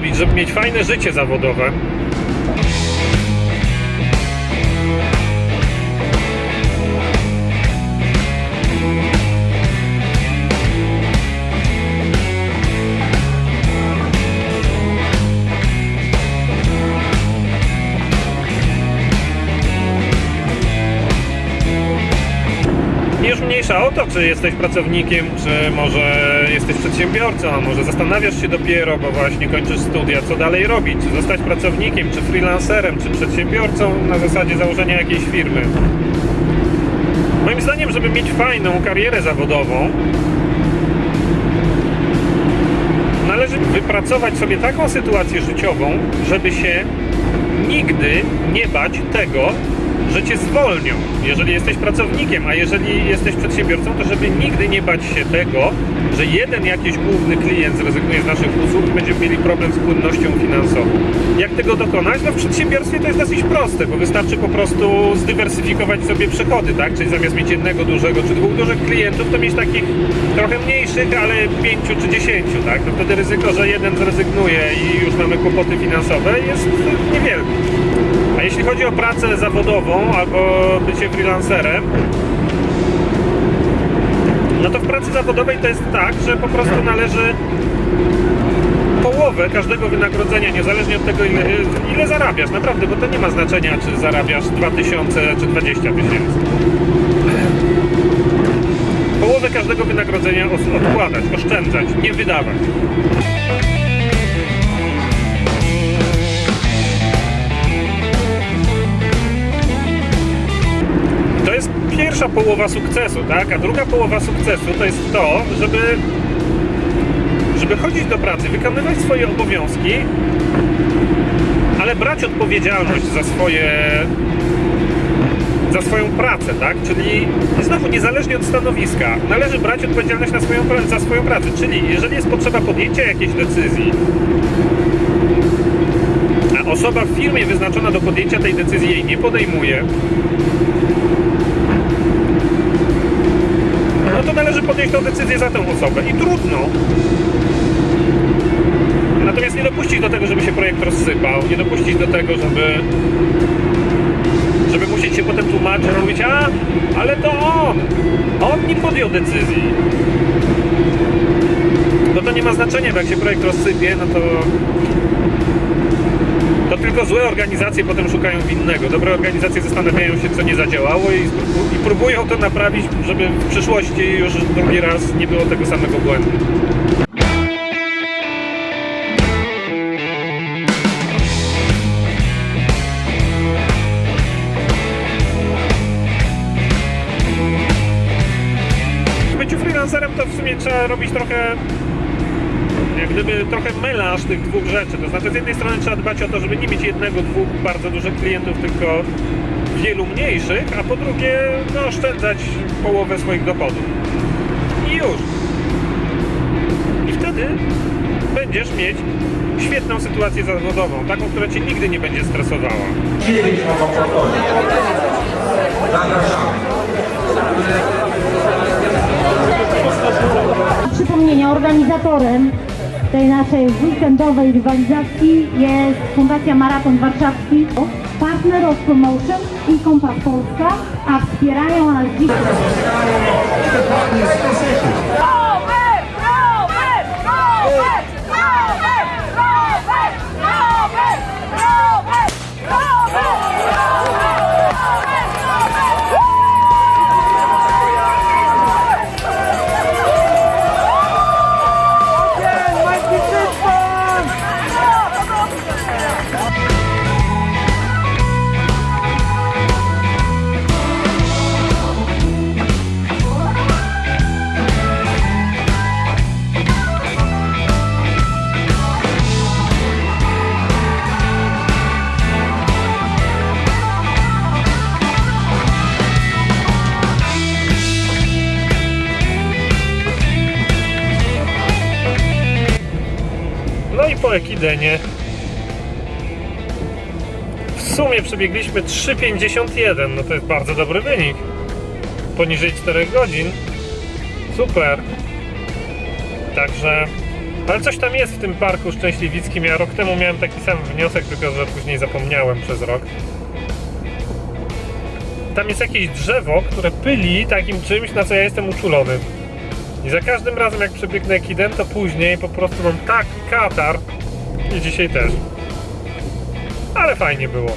zrobić, żeby mieć fajne życie zawodowe, mniejsza o to, czy jesteś pracownikiem, czy może jesteś przedsiębiorcą, a może zastanawiasz się dopiero, bo właśnie kończysz studia, co dalej robić, czy zostać pracownikiem, czy freelancerem, czy przedsiębiorcą na zasadzie założenia jakiejś firmy. Moim zdaniem, żeby mieć fajną karierę zawodową, należy wypracować sobie taką sytuację życiową, żeby się nigdy nie bać tego, że cię zwolnią, jeżeli jesteś pracownikiem, a jeżeli jesteś przedsiębiorcą, to żeby nigdy nie bać się tego, że jeden jakiś główny klient zrezygnuje z naszych usług i będziemy mieli problem z płynnością finansową. Jak tego dokonać? No w przedsiębiorstwie to jest dosyć proste, bo wystarczy po prostu zdywersyfikować sobie przychody, tak? Czyli zamiast mieć jednego dużego czy dwóch dużych klientów, to mieć takich trochę mniejszych, ale pięciu czy dziesięciu, tak? No wtedy ryzyko, że jeden zrezygnuje i już mamy kłopoty finansowe jest niewielkie. Jeśli chodzi o pracę zawodową albo bycie freelancerem, no to w pracy zawodowej to jest tak, że po prostu należy połowę każdego wynagrodzenia, niezależnie od tego ile, ile zarabiasz, naprawdę, bo to nie ma znaczenia, czy zarabiasz 2000 czy 20 tysięcy. Połowę każdego wynagrodzenia odkładać, oszczędzać, nie wydawać. Pierwsza połowa sukcesu, tak? A druga połowa sukcesu to jest to, żeby, żeby chodzić do pracy, wykonywać swoje obowiązki, ale brać odpowiedzialność za swoje za swoją pracę, tak? Czyli znowu niezależnie od stanowiska, należy brać odpowiedzialność na swoją, za swoją pracę. Czyli jeżeli jest potrzeba podjęcia jakiejś decyzji, a osoba w firmie wyznaczona do podjęcia tej decyzji jej nie podejmuje, należy podjąć tę decyzję za tę osobę i trudno. Natomiast nie dopuścić do tego, żeby się projekt rozsypał, nie dopuścić do tego, żeby żeby musieć się potem tłumaczyć, mówić, a, ale to on, on nie podjął decyzji. No to nie ma znaczenia, bo jak się projekt rozsypie, no to złe organizacje potem szukają winnego. Dobre organizacje zastanawiają się, co nie zadziałało i, i próbują to naprawić, żeby w przyszłości już drugi raz nie było tego samego błędu. Byciu freelancerem to w sumie trzeba robić trochę jak gdyby trochę melanż tych dwóch rzeczy. To znaczy z jednej strony trzeba dbać o to, żeby nie mieć jednego, dwóch bardzo dużych klientów, tylko wielu mniejszych, a po drugie no, oszczędzać połowę swoich dochodów. I już. I wtedy będziesz mieć świetną sytuację zawodową, taką, która cię nigdy nie będzie stresowała. Przypomnienia, organizatorem tej naszej weekendowej rywalizacji jest Fundacja Maraton Warszawski, partner of Promotion i Kompas Polska, a wspierają nas dziś... i po Ekidenie w sumie przebiegliśmy 3,51. No to jest bardzo dobry wynik. Poniżej 4 godzin. Super. Także Ale coś tam jest w tym parku szczęśliwickim. Ja rok temu miałem taki sam wniosek, tylko że później zapomniałem przez rok. Tam jest jakieś drzewo, które pyli takim czymś, na co ja jestem uczulony. I za każdym razem, jak przebiegnę kidem, to później po prostu mam taki katar. I dzisiaj też. Ale fajnie było.